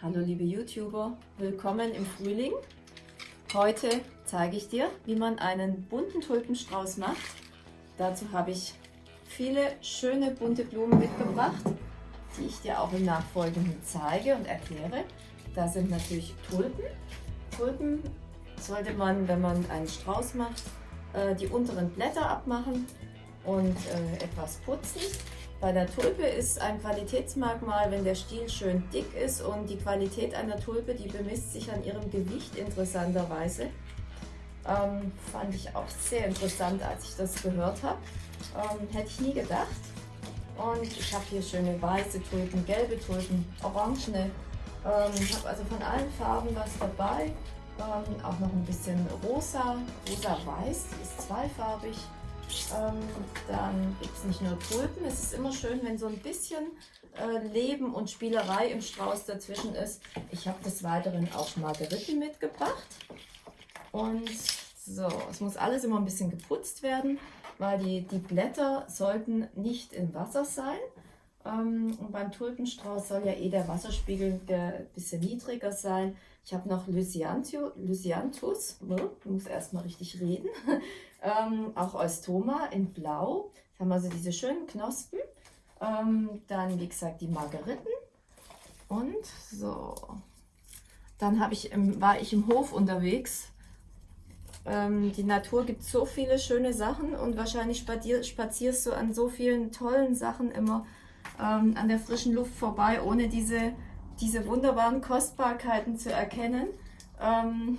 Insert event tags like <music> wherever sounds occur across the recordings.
Hallo liebe YouTuber, willkommen im Frühling. Heute zeige ich dir, wie man einen bunten Tulpenstrauß macht. Dazu habe ich viele schöne bunte Blumen mitgebracht, die ich dir auch im Nachfolgenden zeige und erkläre. Da sind natürlich Tulpen. Tulpen sollte man, wenn man einen Strauß macht, äh, die unteren Blätter abmachen und äh, etwas putzen. Bei der Tulpe ist ein Qualitätsmerkmal, wenn der Stiel schön dick ist und die Qualität einer Tulpe, die bemisst sich an ihrem Gewicht interessanterweise. Ähm, fand ich auch sehr interessant, als ich das gehört habe. Ähm, hätte ich nie gedacht. Und ich habe hier schöne weiße Tulpen, gelbe Tulpen, orangene. Ähm, ich habe also von allen Farben was dabei. Ähm, auch noch ein bisschen rosa, rosa-weiß, ist zweifarbig. Ähm, dann gibt es nicht nur Tulpen, es ist immer schön, wenn so ein bisschen äh, Leben und Spielerei im Strauß dazwischen ist. Ich habe des Weiteren auch Margeriten mitgebracht. Und so, es muss alles immer ein bisschen geputzt werden, weil die, die Blätter sollten nicht im Wasser sein. Ähm, und beim Tulpenstrauß soll ja eh der Wasserspiegel ein bisschen niedriger sein. Ich habe noch Lysianthus, ich muss erstmal richtig reden, <laughs> ähm, auch Eustoma in Blau. Da haben wir also diese schönen Knospen. Ähm, dann, wie gesagt, die Margeriten. Und so. Dann ich im, war ich im Hof unterwegs. Ähm, die Natur gibt so viele schöne Sachen und wahrscheinlich spazierst du an so vielen tollen Sachen immer ähm, an der frischen Luft vorbei, ohne diese, diese wunderbaren Kostbarkeiten zu erkennen, ähm,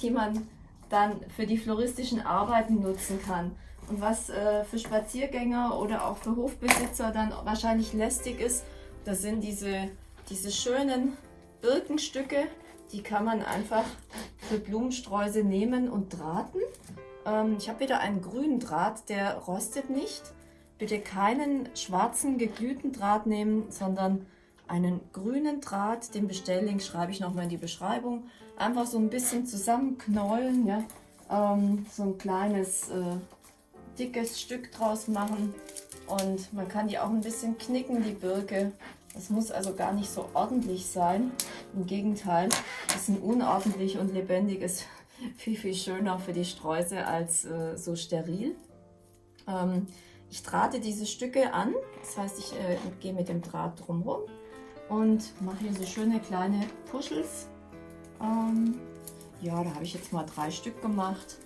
die man dann für die floristischen Arbeiten nutzen kann. Und was äh, für Spaziergänger oder auch für Hofbesitzer dann wahrscheinlich lästig ist, das sind diese, diese schönen Birkenstücke, die kann man einfach für Blumensträuße nehmen und drahten. Ähm, ich habe wieder einen grünen Draht, der rostet nicht. Bitte keinen schwarzen geglühten Draht nehmen, sondern einen grünen Draht. Den Bestelllink schreibe ich nochmal in die Beschreibung. Einfach so ein bisschen zusammenknäulen, ja? Ähm, so ein kleines äh, dickes Stück draus machen. Und man kann die auch ein bisschen knicken, die Birke. Das muss also gar nicht so ordentlich sein. Im Gegenteil, das ist ein unordentlich und lebendig ist <laughs> viel, viel schöner für die Sträuße als äh, so steril. Ähm, ich drahte diese Stücke an, das heißt, ich äh, gehe mit dem Draht drumherum und mache hier so schöne kleine Puschels. Ähm, ja, da habe ich jetzt mal drei Stück gemacht.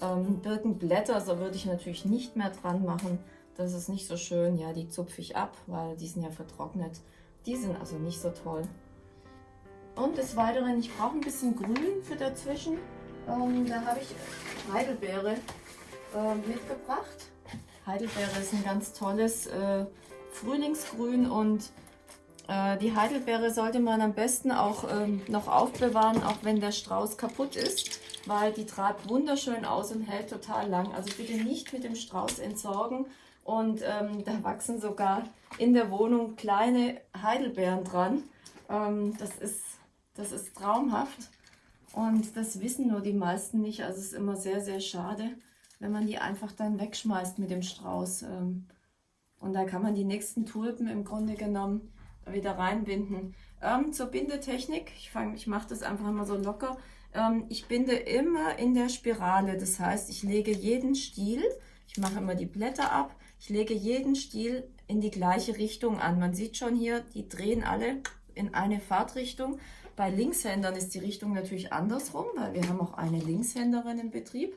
Ähm, Birkenblätter, so würde ich natürlich nicht mehr dran machen. Das ist nicht so schön. Ja, die zupfe ich ab, weil die sind ja vertrocknet. Die sind also nicht so toll. Und des Weiteren, ich brauche ein bisschen Grün für dazwischen. Ähm, da habe ich Heidelbeere äh, mitgebracht. Heidelbeere ist ein ganz tolles äh, Frühlingsgrün und die Heidelbeere sollte man am besten auch ähm, noch aufbewahren, auch wenn der Strauß kaputt ist, weil die trat wunderschön aus und hält total lang. Also bitte nicht mit dem Strauß entsorgen und ähm, da wachsen sogar in der Wohnung kleine Heidelbeeren dran. Ähm, das, ist, das ist traumhaft und das wissen nur die meisten nicht, also es ist immer sehr, sehr schade wenn man die einfach dann wegschmeißt mit dem Strauß. Ähm, und da kann man die nächsten Tulpen im Grunde genommen wieder reinbinden. Ähm, zur Bindetechnik, ich, ich mache das einfach immer so locker. Ähm, ich binde immer in der Spirale, das heißt, ich lege jeden Stiel, ich mache immer die Blätter ab, ich lege jeden Stiel in die gleiche Richtung an. Man sieht schon hier, die drehen alle in eine Fahrtrichtung. Bei Linkshändern ist die Richtung natürlich andersrum, weil wir haben auch eine Linkshänderin im Betrieb.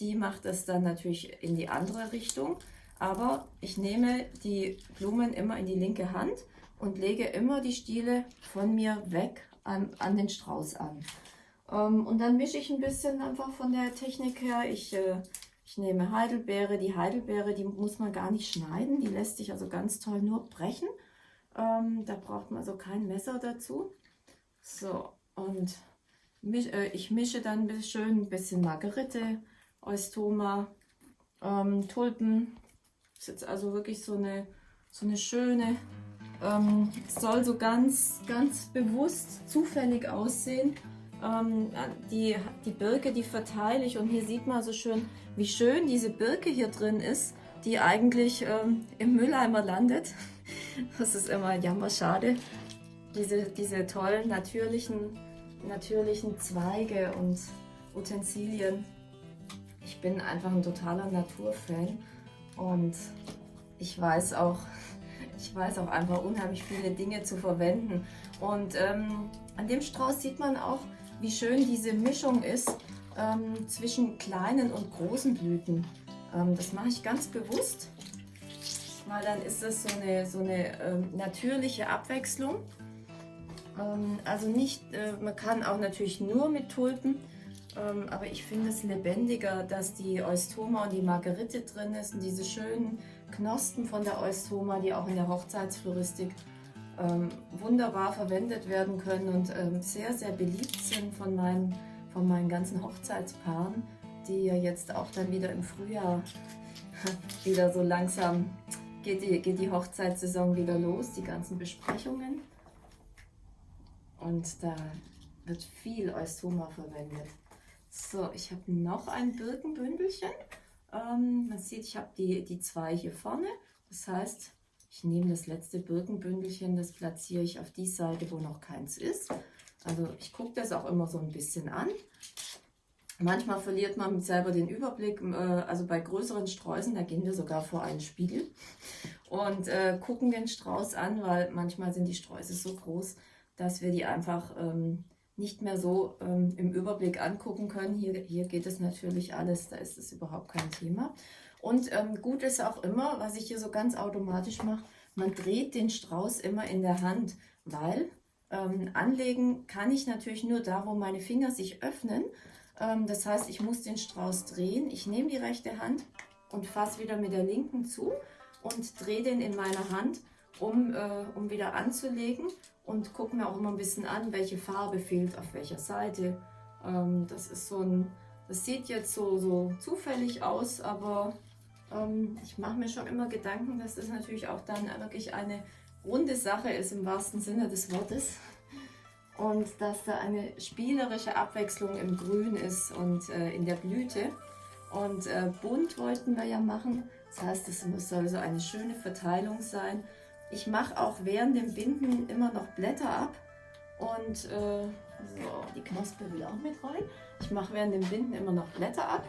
Die macht es dann natürlich in die andere Richtung. Aber ich nehme die Blumen immer in die linke Hand und lege immer die Stiele von mir weg an, an den Strauß an. Ähm, und dann mische ich ein bisschen einfach von der Technik her. Ich, äh, ich nehme Heidelbeere. Die Heidelbeere, die muss man gar nicht schneiden. Die lässt sich also ganz toll nur brechen. Ähm, da braucht man also kein Messer dazu. So, und misch, äh, ich mische dann schön ein bisschen Margerite, Eustoma, ähm, Tulpen. Ist jetzt also wirklich so eine, so eine schöne, ähm, soll so ganz, ganz bewusst zufällig aussehen. Ähm, die, die Birke, die verteile ich und hier sieht man so schön, wie schön diese Birke hier drin ist, die eigentlich ähm, im Mülleimer landet. <laughs> Das ist immer jammer schade. diese, diese tollen natürlichen, natürlichen Zweige und Utensilien. Ich bin einfach ein totaler Naturfan und ich weiß auch, ich weiß auch einfach unheimlich viele Dinge zu verwenden. Und ähm, an dem Strauß sieht man auch, wie schön diese Mischung ist ähm, zwischen kleinen und großen Blüten. Ähm, das mache ich ganz bewusst, weil dann ist es so eine, so eine ähm, natürliche Abwechslung. Ähm, also nicht, äh, man kann auch natürlich nur mit Tulpen, ähm, aber ich finde es lebendiger, dass die Eustoma und die Margerite drin ist und diese schönen Knospen von der Eustoma, die auch in der Hochzeitsfloristik ähm, wunderbar verwendet werden können und ähm, sehr, sehr beliebt sind von meinen, von meinen ganzen Hochzeitspaaren, die ja jetzt auch dann wieder im Frühjahr <laughs> wieder so langsam geht die, geht die Hochzeitssaison wieder los, die ganzen Besprechungen. Und da wird viel Eustoma verwendet. So, ich habe noch ein Birkenbündelchen. Ähm, man sieht, ich habe die, die zwei hier vorne. Das heißt, ich nehme das letzte Birkenbündelchen, das platziere ich auf die Seite, wo noch keins ist. Also ich gucke das auch immer so ein bisschen an. Manchmal verliert man selber den Überblick. Äh, also bei größeren Sträußen, da gehen wir sogar vor einen Spiegel und äh, gucken den Strauß an, weil manchmal sind die Sträuße so groß, dass wir die einfach ähm, nicht mehr so ähm, im Überblick angucken können. Hier, hier geht es natürlich alles, da ist es überhaupt kein Thema. Und ähm, gut ist auch immer, was ich hier so ganz automatisch mache, man dreht den Strauß immer in der Hand, weil ähm, anlegen kann ich natürlich nur da, wo meine Finger sich öffnen. Ähm, das heißt, ich muss den Strauß drehen. Ich nehme die rechte Hand und fasse wieder mit der linken zu und drehe den in meiner Hand, um, äh, um wieder anzulegen und gucke mir auch immer ein bisschen an, welche Farbe fehlt auf welcher Seite. Ähm, das ist so ein, das sieht jetzt so, so zufällig aus, aber ähm, ich mache mir schon immer Gedanken, dass das natürlich auch dann wirklich eine runde Sache ist im wahrsten Sinne des Wortes. Und dass da eine spielerische Abwechslung im Grün ist und äh, in der Blüte. Und äh, bunt wollten wir ja machen. Das heißt, es soll so eine schöne Verteilung sein. Ich mache auch während dem Binden immer noch Blätter ab. Und äh, so, die Knospe will auch mit rein. Ich mache während dem Binden immer noch Blätter ab.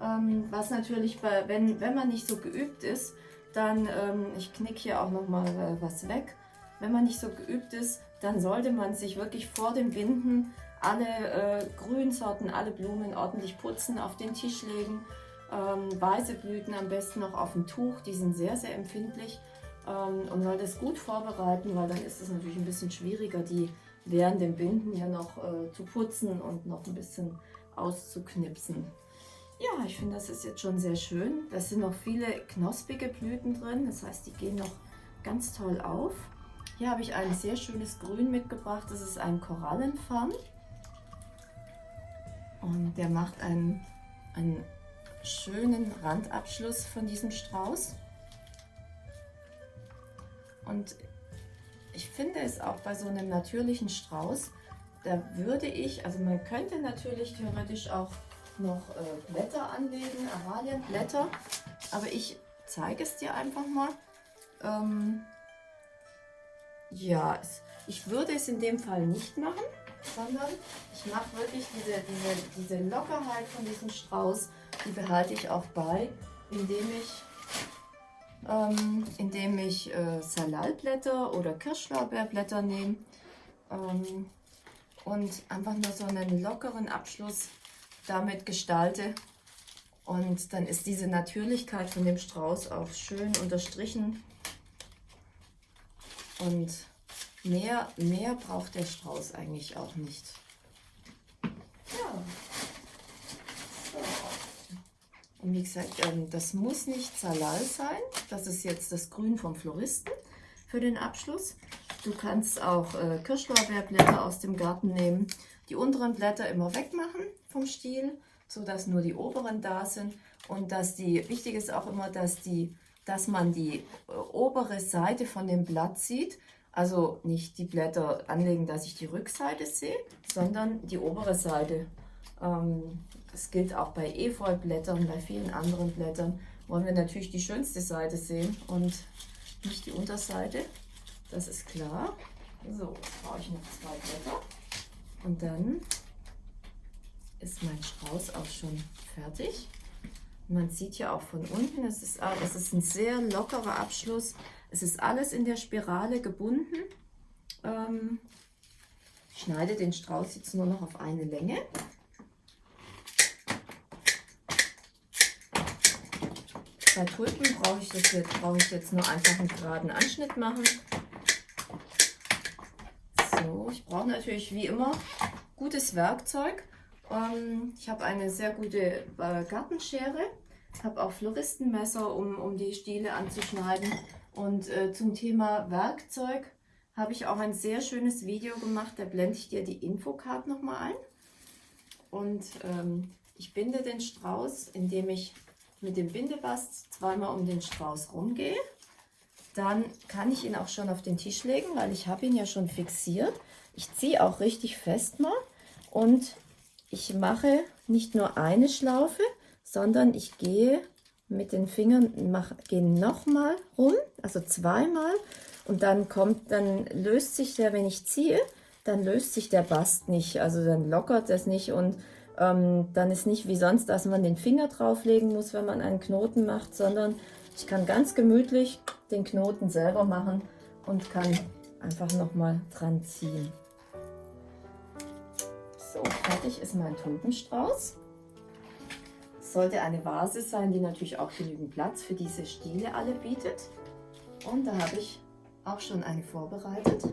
Ähm, was natürlich, bei, wenn, wenn man nicht so geübt ist, dann, ähm, ich knicke hier auch nochmal äh, was weg. Wenn man nicht so geübt ist, dann sollte man sich wirklich vor dem Binden alle äh, Grünsorten, alle Blumen ordentlich putzen, auf den Tisch legen. Ähm, weiße Blüten am besten noch auf dem Tuch, die sind sehr, sehr empfindlich. Ähm, und soll das gut vorbereiten, weil dann ist es natürlich ein bisschen schwieriger, die während dem Binden ja noch äh, zu putzen und noch ein bisschen auszuknipsen. Ja, ich finde, das ist jetzt schon sehr schön. Da sind noch viele knospige Blüten drin, das heißt, die gehen noch ganz toll auf. Hier habe ich ein sehr schönes Grün mitgebracht, das ist ein Korallenfarn. Und der macht einen, einen schönen Randabschluss von diesem Strauß. Und ich finde es auch bei so einem natürlichen Strauß, da würde ich, also man könnte natürlich theoretisch auch noch äh, Blätter anlegen, Aralienblätter. Aber ich zeige es dir einfach mal. Ähm, ja, ich würde es in dem Fall nicht machen, sondern ich mache wirklich diese, diese, diese Lockerheit von diesem Strauß, die behalte ich auch bei, indem ich, ähm, indem ich äh, Salalblätter oder Kirschlorbeerblätter nehme ähm, und einfach nur so einen lockeren Abschluss damit gestalte. Und dann ist diese Natürlichkeit von dem Strauß auch schön unterstrichen. Und mehr, mehr braucht der Strauß eigentlich auch nicht. Ja. So. Und wie gesagt, ähm, das muss nicht Salal sein. Das ist jetzt das Grün vom Floristen für den Abschluss. Du kannst auch äh, Kirschlorbeerblätter aus dem Garten nehmen. Die unteren Blätter immer wegmachen vom Stiel, sodass nur die oberen da sind. Und dass die, wichtig ist auch immer, dass, die, dass man die äh, obere Seite von dem Blatt sieht. Also nicht die Blätter anlegen, dass ich die Rückseite sehe, sondern die obere Seite. Ähm, das gilt auch bei Efeublättern, bei vielen anderen Blättern. Wollen wir natürlich die schönste Seite sehen und nicht die Unterseite. Das ist klar. So, brauche ich noch zwei Blätter. Und dann ist mein Strauß auch schon fertig. Man sieht ja auch von unten, es ist, es ist ein sehr lockerer Abschluss. Es ist alles in der Spirale gebunden. Ähm, ich schneide den Strauß jetzt nur noch auf eine Länge. Bei Tulpen brauche ich, das jetzt, brauche ich jetzt nur einfach einen geraden Anschnitt machen. So, ich brauche natürlich wie immer gutes Werkzeug. Ähm, ich habe eine sehr gute äh, Gartenschere, habe auch Floristenmesser, um, um die Stiele anzuschneiden. Und äh, zum Thema Werkzeug habe ich auch ein sehr schönes Video gemacht, da blende ich dir die Infocard nochmal ein. Und ähm, ich binde den Strauß, indem ich mit dem Bindebast zweimal um den Strauß rumgehe. Dann kann ich ihn auch schon auf den Tisch legen, weil ich habe ihn ja schon fixiert. Ich ziehe auch richtig fest mal und ich mache nicht nur eine Schlaufe, sondern ich gehe mit den Fingern, mache, gehe nochmal rum, also zweimal und dann kommt, dann löst sich der, wenn ich ziehe, dann löst sich der Bast nicht, also dann lockert das nicht und ähm, dann ist nicht wie sonst, dass man den Finger drauflegen muss, wenn man einen Knoten macht, sondern ich kann ganz gemütlich den Knoten selber machen und kann einfach nochmal dran ziehen. So, fertig ist mein Tulpenstrauß. Es sollte eine Vase sein, die natürlich auch genügend Platz für diese Stiele alle bietet. Und da habe ich auch schon eine vorbereitet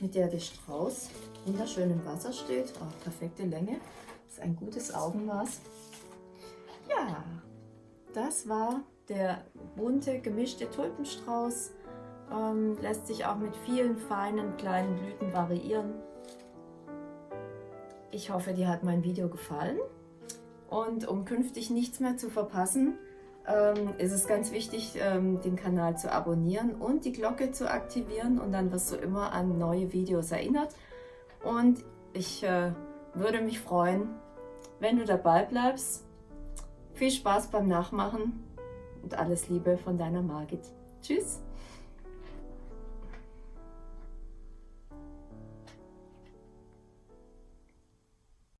mit der der Strauß wunderschön im Wasser steht. Auch perfekte Länge. Ist ein gutes Augenmaß. Ja, das war der bunte gemischte Tulpenstrauß. Ähm, lässt sich auch mit vielen feinen kleinen Blüten variieren. Ich hoffe, dir hat mein Video gefallen. Und um künftig nichts mehr zu verpassen, ähm, ist es ganz wichtig, ähm, den Kanal zu abonnieren und die Glocke zu aktivieren und dann wirst du immer an neue Videos erinnert. Und ich äh, würde mich freuen, wenn du dabei bleibst. Viel Spaß beim Nachmachen und alles Liebe von deiner Margit. Tschüss!